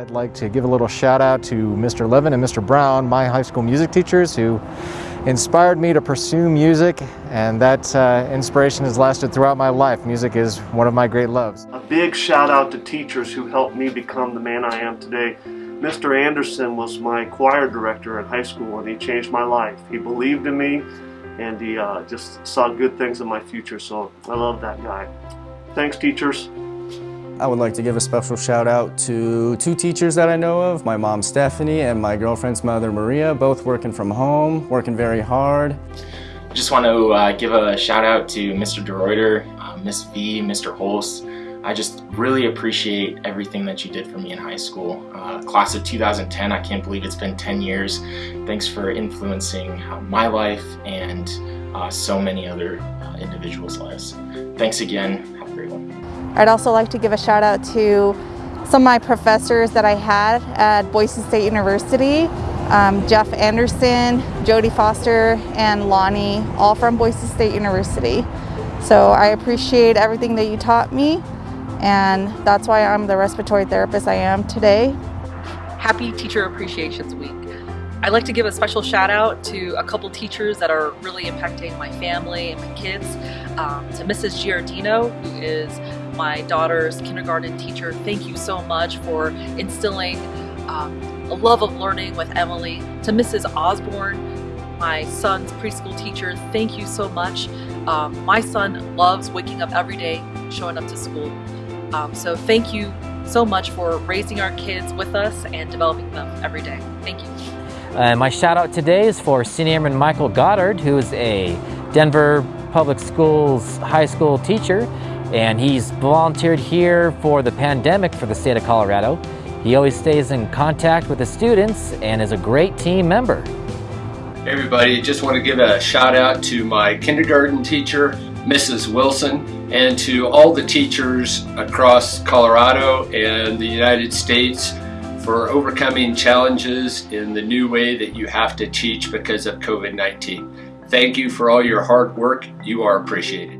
I'd like to give a little shout out to Mr. Levin and Mr. Brown, my high school music teachers who inspired me to pursue music and that uh, inspiration has lasted throughout my life. Music is one of my great loves. A big shout out to teachers who helped me become the man I am today. Mr. Anderson was my choir director in high school and he changed my life. He believed in me and he uh, just saw good things in my future so I love that guy. Thanks teachers. I would like to give a special shout out to two teachers that I know of, my mom Stephanie and my girlfriend's mother Maria, both working from home, working very hard. Just want to uh, give a shout out to Mr. DeReuter, uh, Miss V, Mr. Holst. I just really appreciate everything that you did for me in high school. Uh, class of 2010, I can't believe it's been 10 years. Thanks for influencing uh, my life and uh, so many other uh, individuals' lives. Thanks again. Have a great one. I'd also like to give a shout out to some of my professors that I had at Boise State University. Um, Jeff Anderson, Jody Foster, and Lonnie, all from Boise State University. So I appreciate everything that you taught me and that's why I'm the respiratory therapist I am today. Happy Teacher Appreciations Week. I'd like to give a special shout out to a couple teachers that are really impacting my family and my kids. Um, to Mrs. Giardino, who is my daughter's kindergarten teacher. Thank you so much for instilling um, a love of learning with Emily. To Mrs. Osborne, my son's preschool teacher, thank you so much. Um, my son loves waking up every day, showing up to school. Um, so thank you so much for raising our kids with us and developing them every day. Thank you. Uh, my shout out today is for Senior Airman Michael Goddard, who is a Denver Public Schools high school teacher, and he's volunteered here for the pandemic for the state of Colorado. He always stays in contact with the students and is a great team member. Hey everybody, just want to give a shout out to my kindergarten teacher, Mrs. Wilson, and to all the teachers across Colorado and the United States for overcoming challenges in the new way that you have to teach because of COVID-19. Thank you for all your hard work. You are appreciated.